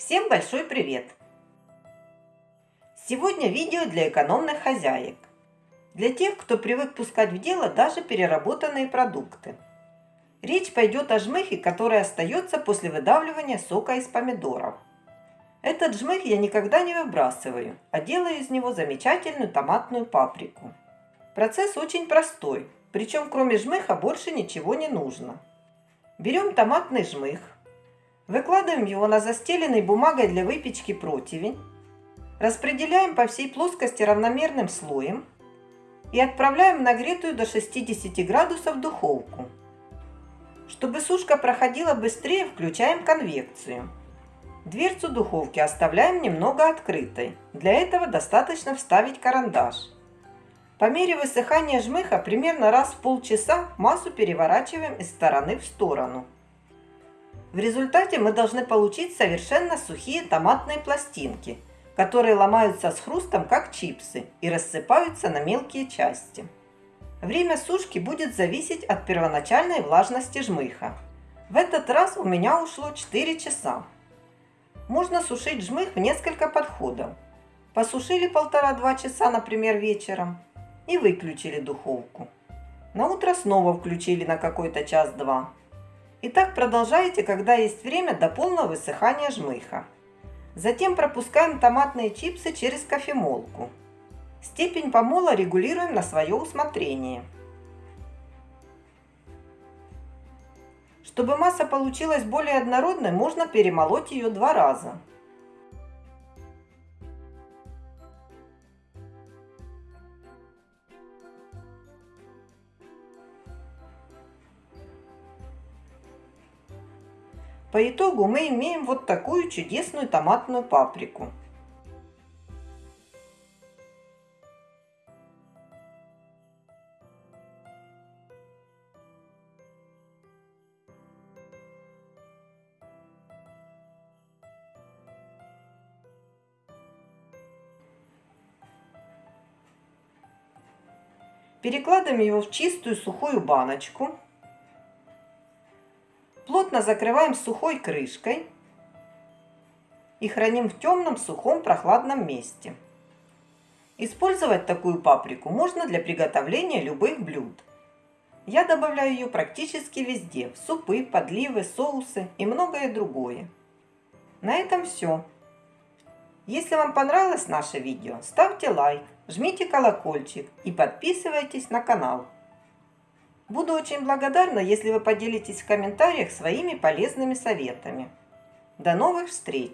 Всем большой привет! Сегодня видео для экономных хозяек. Для тех, кто привык пускать в дело даже переработанные продукты. Речь пойдет о жмыхе, который остается после выдавливания сока из помидоров. Этот жмых я никогда не выбрасываю, а делаю из него замечательную томатную паприку. Процесс очень простой, причем кроме жмыха больше ничего не нужно. Берем томатный жмых, Выкладываем его на застеленный бумагой для выпечки противень. Распределяем по всей плоскости равномерным слоем и отправляем в нагретую до 60 градусов духовку. Чтобы сушка проходила быстрее, включаем конвекцию. Дверцу духовки оставляем немного открытой. Для этого достаточно вставить карандаш. По мере высыхания жмыха примерно раз в полчаса массу переворачиваем из стороны в сторону. В результате мы должны получить совершенно сухие томатные пластинки, которые ломаются с хрустом, как чипсы, и рассыпаются на мелкие части. Время сушки будет зависеть от первоначальной влажности жмыха. В этот раз у меня ушло 4 часа. Можно сушить жмых в несколько подходов. Посушили полтора-два часа, например, вечером, и выключили духовку. На утро снова включили на какой-то час-два и так продолжаете, когда есть время до полного высыхания жмыха. Затем пропускаем томатные чипсы через кофемолку. Степень помола регулируем на свое усмотрение. Чтобы масса получилась более однородной, можно перемолоть ее два раза. По итогу мы имеем вот такую чудесную томатную паприку. Перекладываем его в чистую сухую баночку. Плотно закрываем сухой крышкой и храним в темном, сухом, прохладном месте. Использовать такую паприку можно для приготовления любых блюд. Я добавляю ее практически везде, в супы, подливы, соусы и многое другое. На этом все. Если вам понравилось наше видео, ставьте лайк, жмите колокольчик и подписывайтесь на канал. Буду очень благодарна, если вы поделитесь в комментариях своими полезными советами. До новых встреч!